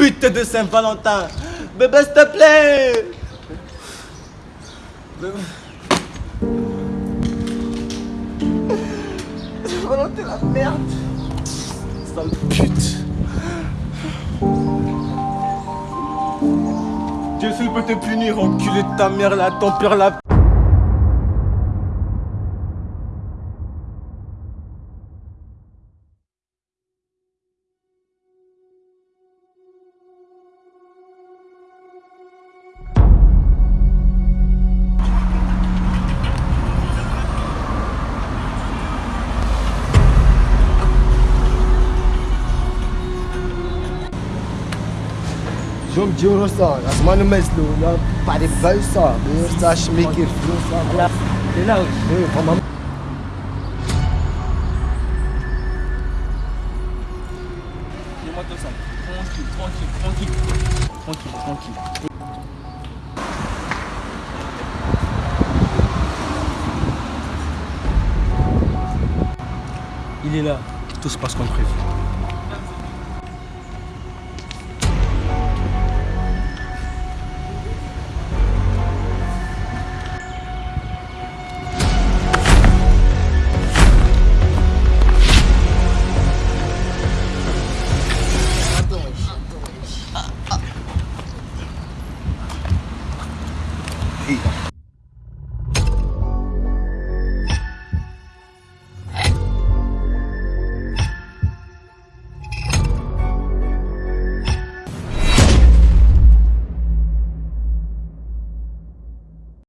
pute de Saint-Valentin. Bébé, s'il te plaît. Saint-Valentin, la merde. Sale pute. Dieu s'il peut te punir, enculé de ta mère, là, ton père, la bir sa şmekir, bir sa. là Eh, tamam. Dis-moi tout ça. Tranquille, tranquille, tranquille. Tranquille, tranquille. Il est là. Tout se passe comme prévu. eat them.